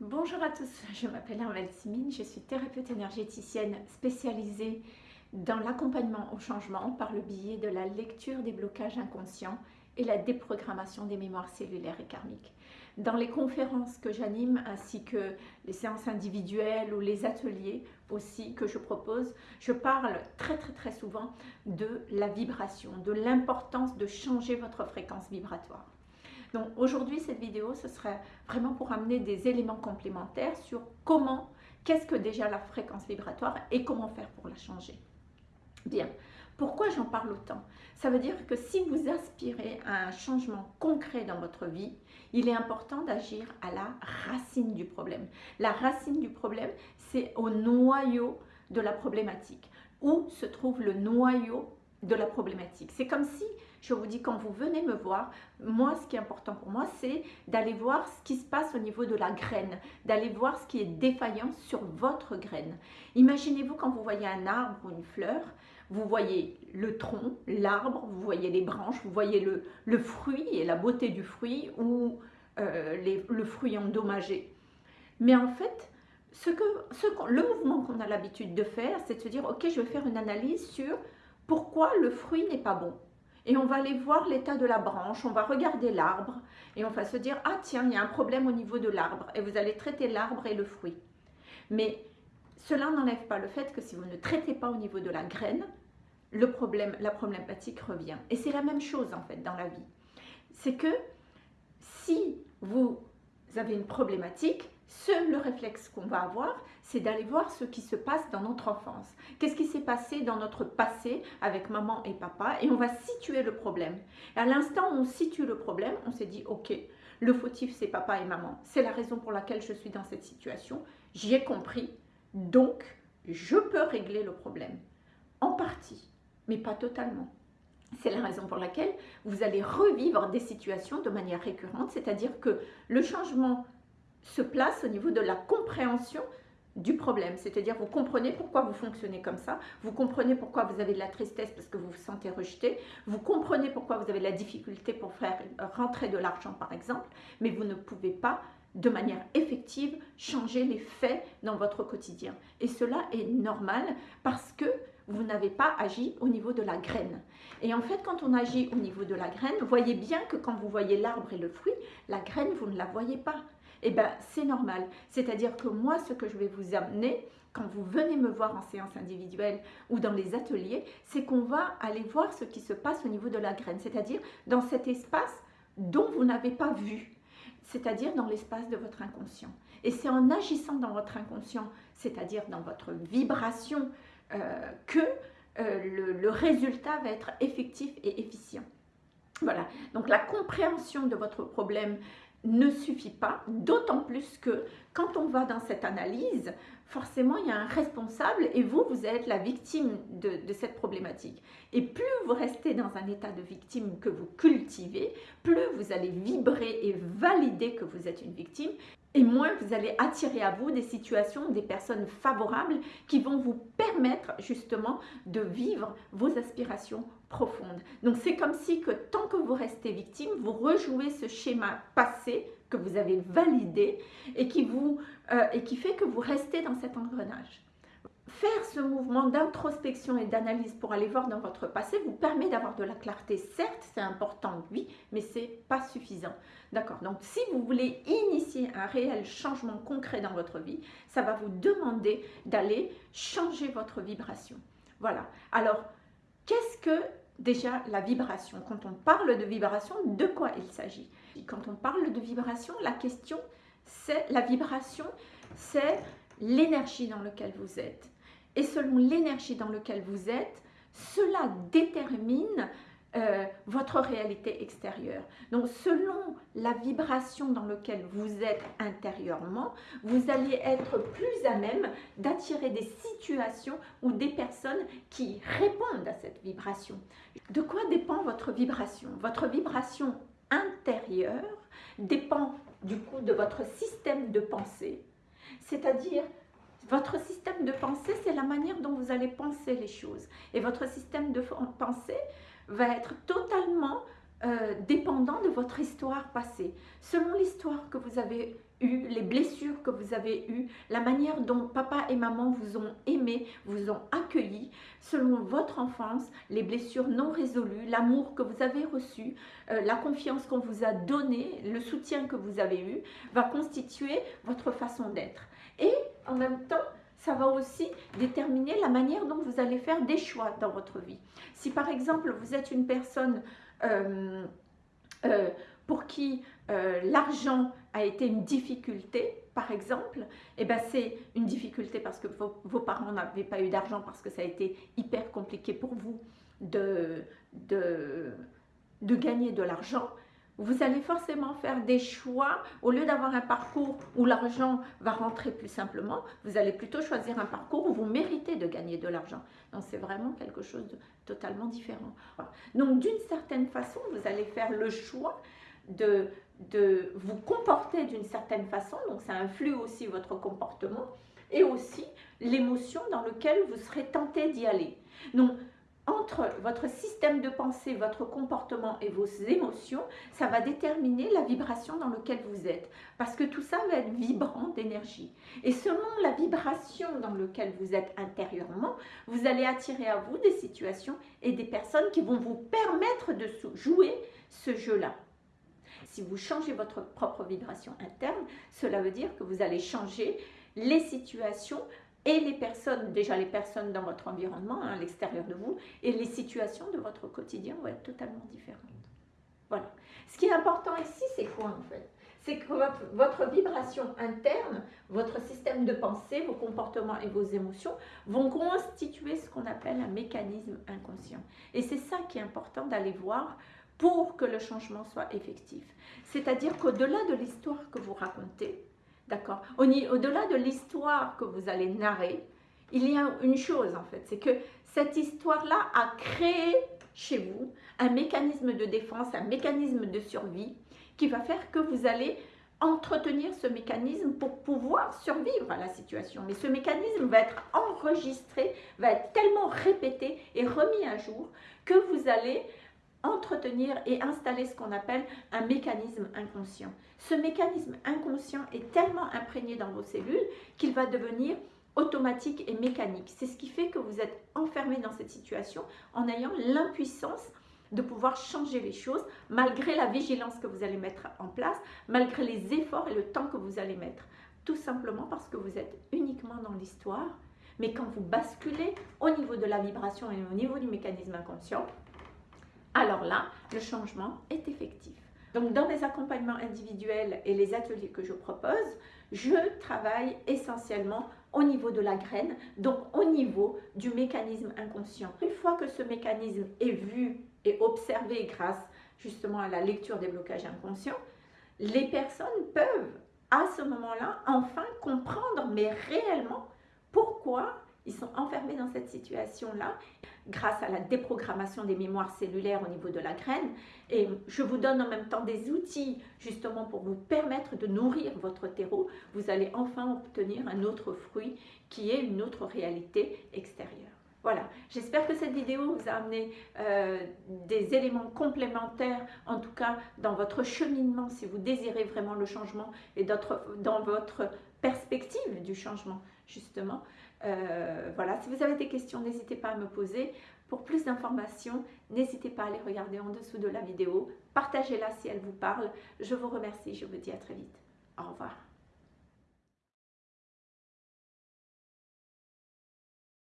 Bonjour à tous, je m'appelle Armelle Simine, je suis thérapeute énergéticienne spécialisée dans l'accompagnement au changement par le biais de la lecture des blocages inconscients et la déprogrammation des mémoires cellulaires et karmiques. Dans les conférences que j'anime ainsi que les séances individuelles ou les ateliers aussi que je propose, je parle très très très souvent de la vibration, de l'importance de changer votre fréquence vibratoire. Donc aujourd'hui, cette vidéo, ce serait vraiment pour amener des éléments complémentaires sur comment, qu'est-ce que déjà la fréquence vibratoire et comment faire pour la changer. Bien, pourquoi j'en parle autant? Ça veut dire que si vous aspirez à un changement concret dans votre vie, il est important d'agir à la racine du problème. La racine du problème, c'est au noyau de la problématique. Où se trouve le noyau de la problématique C'est comme si je vous dis, quand vous venez me voir, moi, ce qui est important pour moi, c'est d'aller voir ce qui se passe au niveau de la graine, d'aller voir ce qui est défaillant sur votre graine. Imaginez-vous quand vous voyez un arbre ou une fleur, vous voyez le tronc, l'arbre, vous voyez les branches, vous voyez le, le fruit et la beauté du fruit ou euh, le fruit endommagé. Mais en fait, ce que, ce, le mouvement qu'on a l'habitude de faire, c'est de se dire, ok, je vais faire une analyse sur pourquoi le fruit n'est pas bon? Et on va aller voir l'état de la branche, on va regarder l'arbre et on va se dire, ah tiens, il y a un problème au niveau de l'arbre et vous allez traiter l'arbre et le fruit. Mais cela n'enlève pas le fait que si vous ne traitez pas au niveau de la graine, la problématique revient. Et c'est la même chose en fait dans la vie. C'est que si vous avez une problématique, seul le réflexe qu'on va avoir, c'est d'aller voir ce qui se passe dans notre enfance. Qu'est-ce qui s'est passé dans notre passé avec maman et papa et on va situer le problème. Et à l'instant où on situe le problème, on s'est dit, ok, le fautif c'est papa et maman. C'est la raison pour laquelle je suis dans cette situation. J'y ai compris, donc je peux régler le problème. En partie, mais pas totalement. C'est la raison pour laquelle vous allez revivre des situations de manière récurrente, c'est-à-dire que le changement se place au niveau de la compréhension du problème. C'est-à-dire, vous comprenez pourquoi vous fonctionnez comme ça, vous comprenez pourquoi vous avez de la tristesse parce que vous vous sentez rejeté, vous comprenez pourquoi vous avez de la difficulté pour faire rentrer de l'argent, par exemple, mais vous ne pouvez pas de manière effective changer les faits dans votre quotidien. Et cela est normal parce que vous n'avez pas agi au niveau de la graine. Et en fait, quand on agit au niveau de la graine, voyez bien que quand vous voyez l'arbre et le fruit, la graine, vous ne la voyez pas eh bien c'est normal. C'est-à-dire que moi, ce que je vais vous amener, quand vous venez me voir en séance individuelle ou dans les ateliers, c'est qu'on va aller voir ce qui se passe au niveau de la graine, c'est-à-dire dans cet espace dont vous n'avez pas vu, c'est-à-dire dans l'espace de votre inconscient. Et c'est en agissant dans votre inconscient, c'est-à-dire dans votre vibration, euh, que euh, le résultat va être effectif et efficient. Voilà, donc la compréhension de votre problème ne suffit pas, d'autant plus que quand on va dans cette analyse, forcément il y a un responsable et vous, vous êtes la victime de, de, cette problématique. Et plus vous restez dans un état de victime que vous cultivez, plus vous allez vibrer et valider que vous êtes une victime et moins vous allez attirer à vous des situations, des personnes favorables qui vont vous permettre justement de vivre vos aspirations profondes. Donc c'est comme si que tant que vous restez victime, vous rejouez ce schéma passé que vous avez validé et qui, vous, euh, et qui fait que vous restez dans cet engrenage faire ce mouvement d'introspection et d'analyse pour aller voir dans votre passé vous permet d'avoir de la clarté. Certes, c'est important, oui, mais c'est pas suffisant. D'accord Donc, si vous voulez initier un réel changement concret dans votre vie, ça va vous demander d'aller changer votre vibration. Voilà. Alors, qu'est-ce que déjà la vibration? Quand on parle de vibration, de quoi il s'agit? Quand on parle de vibration, la question, c'est la vibration, c'est l'énergie dans laquelle vous êtes et selon l'énergie dans laquelle vous êtes, cela détermine euh, votre réalité extérieure. Donc, selon la vibration dans laquelle vous êtes intérieurement, vous allez être plus à même d'attirer des situations ou des personnes qui répondent à cette vibration. De quoi dépend votre vibration? Votre vibration intérieure dépend du coup de votre système de pensée, c'est-à-dire votre système de pensée, c'est la manière dont vous allez penser les choses. Et votre système de pensée va être totalement euh, dépendant de votre histoire passée. Selon l'histoire que vous avez les blessures que vous avez eues, la manière dont papa et maman vous ont aimé, vous ont accueilli, selon votre enfance, les blessures non résolues, l'amour que vous avez reçu, euh, la confiance qu'on vous a donnée, le soutien que vous avez eu, va constituer votre façon d'être. Et en même temps, ça va aussi déterminer la manière dont vous allez faire des choix dans votre vie. Si par exemple vous êtes une personne euh, euh, pour qui l'argent a été une difficulté, par exemple, et eh ben c'est une difficulté parce que vos, parents n'avaient pas eu d'argent, parce que ça a été hyper compliqué pour vous de, de, de gagner de l'argent, vous allez forcément faire des choix. Au lieu d'avoir un parcours où l'argent va rentrer plus simplement, vous allez plutôt choisir un parcours où vous méritez de gagner de l'argent. Donc c'est vraiment quelque chose de totalement différent. Donc d'une certaine façon, vous allez faire le choix de, de vous comporter d'une certaine façon. Donc ça influe aussi votre comportement et aussi l'émotion dans laquelle vous serez tenté d'y aller. Donc entre votre système de pensée, votre comportement et vos émotions, ça va déterminer la vibration dans laquelle vous êtes. Parce que tout ça va être vibrant d'énergie. Et selon la vibration dans laquelle vous êtes intérieurement, vous allez attirer à vous des situations et des personnes qui vont vous permettre de jouer ce jeu-là. Si vous changez votre propre vibration interne, cela veut dire que vous allez changer les situations et les personnes, déjà les personnes dans votre environnement, hein, à l'extérieur de vous, et les situations de votre quotidien vont être totalement différentes. Voilà. Ce qui est important ici, c'est quoi en fait? C'est que votre, vibration interne, votre système de pensée, vos comportements et vos émotions vont constituer ce qu'on appelle un mécanisme inconscient. Et c'est ça qui est important d'aller voir pour que le changement soit effectif. C'est-à-dire qu'au-delà de l'histoire que vous racontez, D'accord Au-delà de l'histoire que vous allez narrer, il y a une chose en fait, c'est que cette histoire-là a créé chez vous un mécanisme de défense, un mécanisme de survie qui va faire que vous allez entretenir ce mécanisme pour pouvoir survivre à la situation. Mais ce mécanisme va être enregistré, va être tellement répété et remis à jour que vous allez entretenir et installer ce qu'on appelle un mécanisme inconscient. Ce mécanisme inconscient est tellement imprégné dans vos cellules qu'il va devenir automatique et mécanique. C'est ce qui fait que vous êtes enfermé dans cette situation en ayant l'impuissance de pouvoir changer les choses malgré la vigilance que vous allez mettre en place, malgré les efforts et le temps que vous allez mettre. Tout simplement parce que vous êtes uniquement dans l'histoire, mais quand vous basculez au niveau de la vibration et au niveau du mécanisme inconscient, alors là, le changement est effectif. Donc, dans mes accompagnements individuels et les ateliers que je propose, je travaille essentiellement au niveau de la graine, donc au niveau du mécanisme inconscient. Une fois que ce mécanisme est vu et observé grâce justement à la lecture des blocages inconscients, les personnes peuvent à ce moment-là enfin comprendre, mais réellement, pourquoi ils sont enfermés dans cette situation-là grâce à la déprogrammation des mémoires cellulaires au niveau de la graine. Et je vous donne en même temps des outils justement pour vous permettre de nourrir votre terreau. Vous allez enfin obtenir un autre fruit qui est une autre réalité extérieure. Voilà, j'espère que cette vidéo vous a amené euh, des éléments complémentaires, en tout cas dans votre cheminement, si vous désirez vraiment le changement et dans votre perspective du changement, justement. Euh, voilà, si vous avez des questions, n'hésitez pas à me poser. Pour plus d'informations, n'hésitez pas à les regarder en dessous de la vidéo. Partagez-la si elle vous parle. Je vous remercie, je vous dis à très vite.